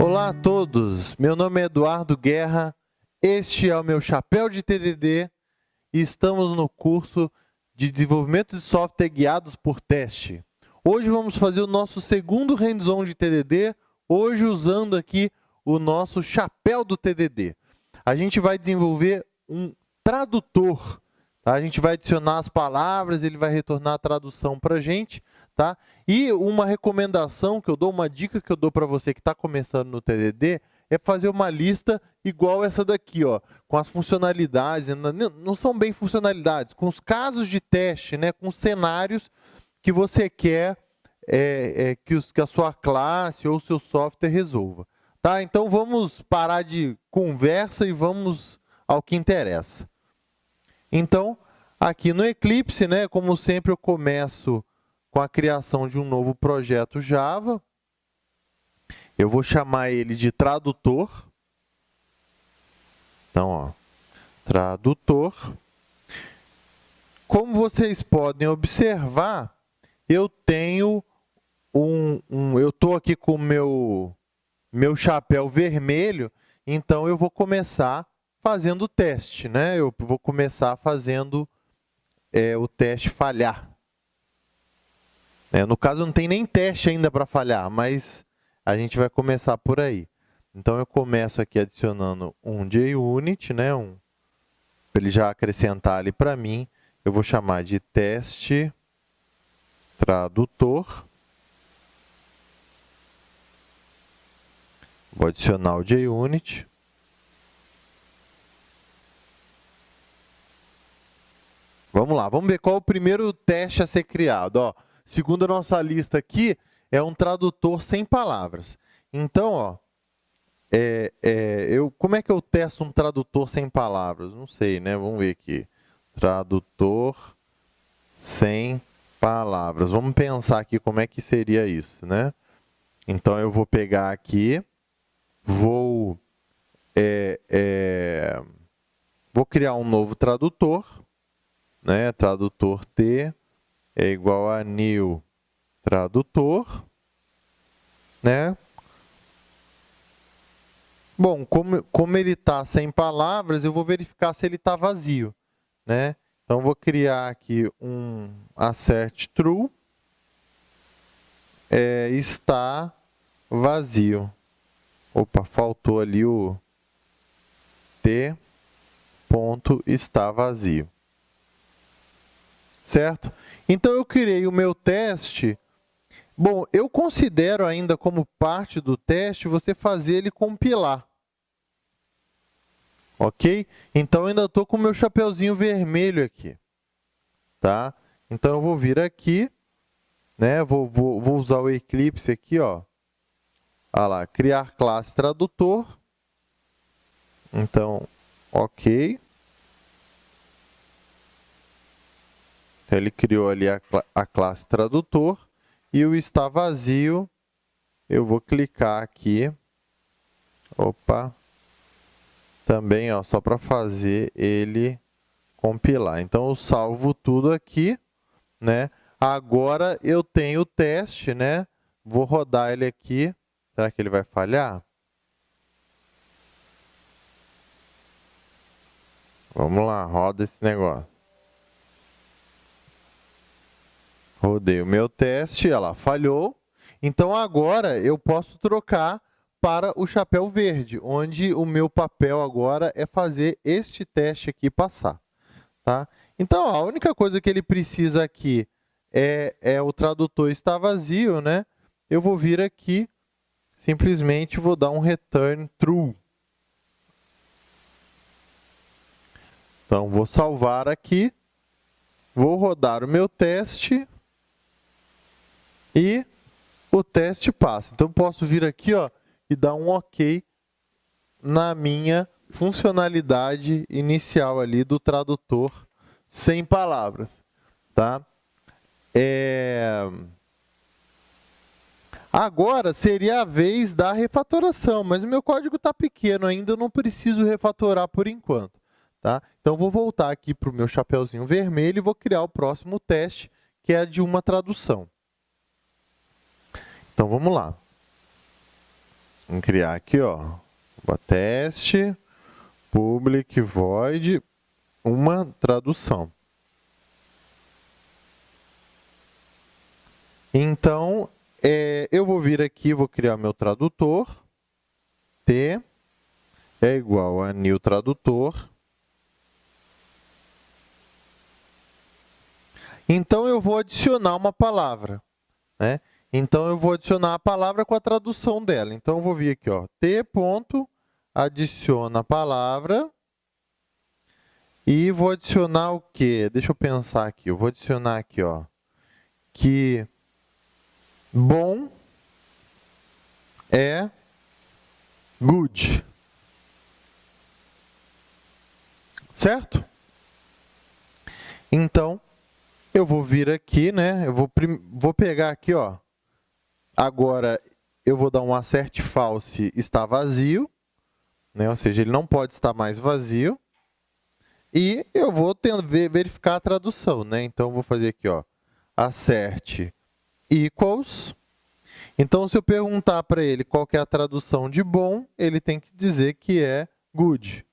Olá a todos, meu nome é Eduardo Guerra, este é o meu chapéu de TDD e estamos no curso de desenvolvimento de software guiados por teste. Hoje vamos fazer o nosso segundo hands-on de TDD, hoje usando aqui o nosso chapéu do TDD. A gente vai desenvolver um tradutor? A gente vai adicionar as palavras, ele vai retornar a tradução para a gente. Tá? E uma recomendação que eu dou, uma dica que eu dou para você que está começando no TDD, é fazer uma lista igual essa daqui, ó, com as funcionalidades, não são bem funcionalidades, com os casos de teste, né, com os cenários que você quer é, é, que, os, que a sua classe ou o seu software resolva. Tá? Então vamos parar de conversa e vamos ao que interessa. Então, aqui no Eclipse, né, como sempre eu começo com a criação de um novo projeto Java. Eu vou chamar ele de tradutor. Então, ó, tradutor. Como vocês podem observar, eu tenho um, um eu estou aqui com o meu, meu chapéu vermelho, então eu vou começar fazendo o teste, né? Eu vou começar fazendo é, o teste falhar. É, no caso, não tem nem teste ainda para falhar, mas a gente vai começar por aí. Então, eu começo aqui adicionando um JUnit, né, um, para ele já acrescentar ali para mim. Eu vou chamar de teste tradutor. Vou adicionar o JUnit. Vamos lá, vamos ver qual é o primeiro teste a ser criado. Ó, segundo a nossa lista aqui, é um tradutor sem palavras. Então, ó, é, é, eu, como é que eu testo um tradutor sem palavras? Não sei, né? Vamos ver aqui. Tradutor sem palavras. Vamos pensar aqui como é que seria isso, né? Então, eu vou pegar aqui, vou, é, é, vou criar um novo tradutor, né? Tradutor T, é igual a new tradutor, né? Bom, como, como ele está sem palavras, eu vou verificar se ele está vazio, né? Então, vou criar aqui um assert true, é, está vazio. Opa, faltou ali o t ponto está vazio. Certo? Então, eu criei o meu teste. Bom, eu considero ainda como parte do teste você fazer ele compilar. Ok? Então, ainda estou com o meu chapeuzinho vermelho aqui. Tá? Então, eu vou vir aqui, né? vou, vou, vou usar o Eclipse aqui, ó. Olha lá, criar classe tradutor. Então, ok. Então, ele criou ali a, a classe tradutor e o está vazio, eu vou clicar aqui. Opa! Também, ó, só para fazer ele compilar. Então, eu salvo tudo aqui, né? Agora, eu tenho o teste, né? Vou rodar ele aqui. Será que ele vai falhar? Vamos lá, roda esse negócio. Rodei o meu teste, ela falhou. Então, agora eu posso trocar para o chapéu verde, onde o meu papel agora é fazer este teste aqui passar. Tá? Então, a única coisa que ele precisa aqui é, é o tradutor está vazio, né? Eu vou vir aqui, simplesmente vou dar um return true. Então, vou salvar aqui, vou rodar o meu teste, e o teste passa. Então, posso vir aqui ó, e dar um OK na minha funcionalidade inicial ali do tradutor sem palavras. Tá? É... Agora seria a vez da refatoração, mas o meu código está pequeno ainda, eu não preciso refatorar por enquanto. Tá? Então, vou voltar aqui para o meu chapeuzinho vermelho e vou criar o próximo teste, que é de uma tradução. Então, vamos lá. Vamos criar aqui, ó, teste, public void, uma tradução. Então, é, eu vou vir aqui, vou criar meu tradutor, T é igual a new tradutor. Então, eu vou adicionar uma palavra. Né? Então, eu vou adicionar a palavra com a tradução dela. Então, eu vou vir aqui, ó, t ponto, adiciona a palavra. E vou adicionar o quê? Deixa eu pensar aqui. Eu vou adicionar aqui, ó, que bom é good. Certo? Então, eu vou vir aqui, né? Eu vou, vou pegar aqui, ó. Agora, eu vou dar um acerte false está vazio, né? ou seja, ele não pode estar mais vazio. E eu vou verificar a tradução, né? Então, vou fazer aqui, ó, acerte equals. Então, se eu perguntar para ele qual é a tradução de bom, ele tem que dizer que é good.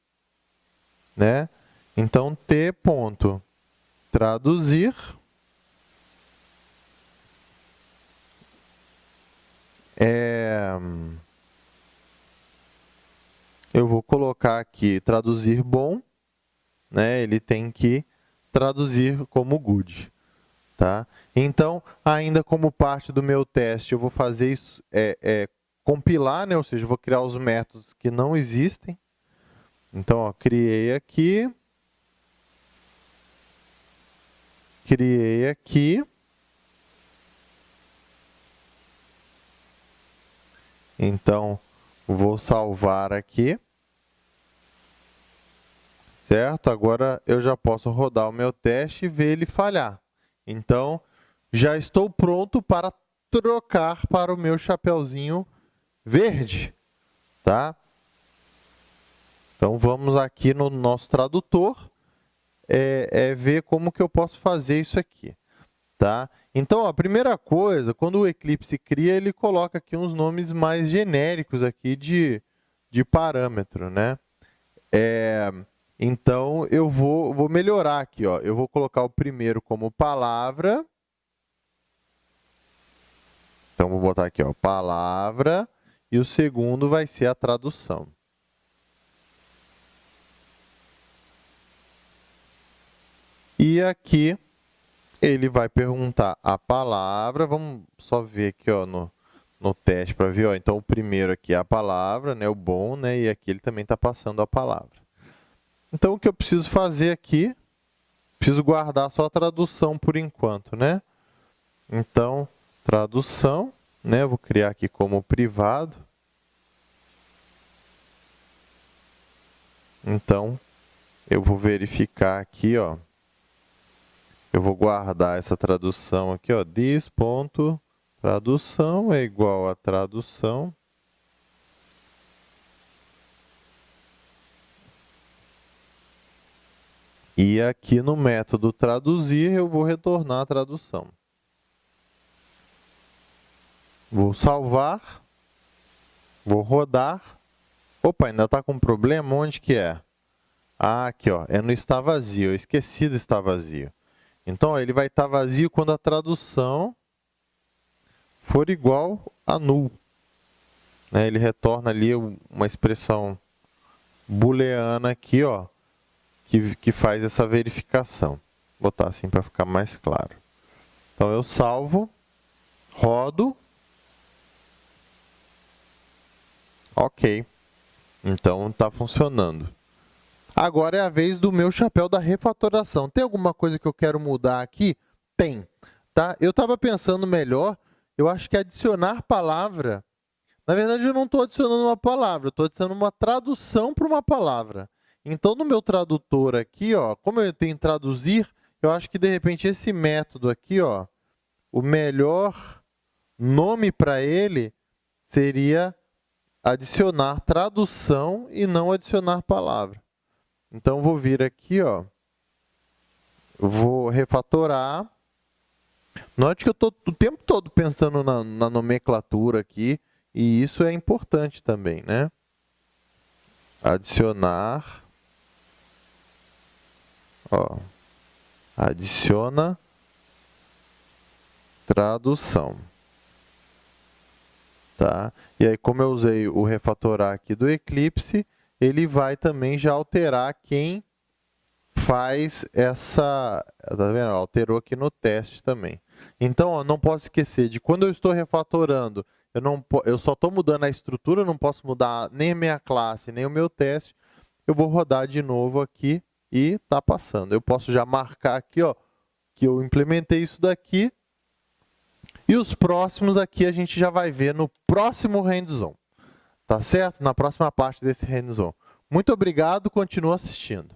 Né? Então, t ponto traduzir é, eu vou colocar aqui traduzir bom, né? ele tem que traduzir como good. Tá? Então, ainda como parte do meu teste, eu vou fazer isso, é, é, compilar, né? ou seja, eu vou criar os métodos que não existem. Então, ó, criei aqui, criei aqui, então, vou salvar aqui, certo? Agora, eu já posso rodar o meu teste e ver ele falhar. Então, já estou pronto para trocar para o meu chapeuzinho verde, tá? Então, vamos aqui no nosso tradutor, é, é ver como que eu posso fazer isso aqui, tá? Então, a primeira coisa, quando o Eclipse cria, ele coloca aqui uns nomes mais genéricos aqui de, de parâmetro, né? É, então, eu vou, vou melhorar aqui. Ó. Eu vou colocar o primeiro como palavra. Então, vou botar aqui, ó, palavra. E o segundo vai ser a tradução. E aqui, ele vai perguntar a palavra. Vamos só ver aqui ó, no, no teste para ver. Ó. Então, o primeiro aqui é a palavra, né, o bom, né, e aqui ele também está passando a palavra. Então, o que eu preciso fazer aqui, preciso guardar só a tradução por enquanto, né? Então, tradução, né? Vou criar aqui como privado. Então, eu vou verificar aqui, ó. Eu vou guardar essa tradução aqui, ó. This ponto tradução é igual a tradução E aqui no método traduzir, eu vou retornar a tradução. Vou salvar. Vou rodar. Opa, ainda está com problema? Onde que é? Ah, aqui, ó, é no está vazio. Eu esqueci do está vazio. Então, ó, ele vai estar tá vazio quando a tradução for igual a null. Né? Ele retorna ali uma expressão booleana aqui, ó, que, que faz essa verificação. Vou botar assim para ficar mais claro. Então, eu salvo, rodo. Ok. Então, está funcionando. Agora é a vez do meu chapéu da refatoração. Tem alguma coisa que eu quero mudar aqui? Tem. Tá? Eu estava pensando melhor, eu acho que adicionar palavra... Na verdade, eu não estou adicionando uma palavra, eu estou adicionando uma tradução para uma palavra. Então, no meu tradutor aqui, ó, como eu tenho traduzir, eu acho que, de repente, esse método aqui, ó, o melhor nome para ele seria adicionar tradução e não adicionar palavra. Então, vou vir aqui, ó, vou refatorar. Note que eu estou o tempo todo pensando na, na nomenclatura aqui e isso é importante também, né? Adicionar, ó, adiciona tradução. Tá? E aí, como eu usei o refatorar aqui do Eclipse, ele vai também já alterar quem faz essa... Tá vendo? Alterou aqui no teste também. Então, ó, não posso esquecer de quando eu estou refatorando, eu, não, eu só estou mudando a estrutura, não posso mudar nem a minha classe, nem o meu teste. Eu vou rodar de novo aqui e está passando. Eu posso já marcar aqui ó, que eu implementei isso daqui e os próximos aqui a gente já vai ver no próximo hands-on. Tá certo? Na próxima parte desse hands-on. Muito obrigado, continua assistindo.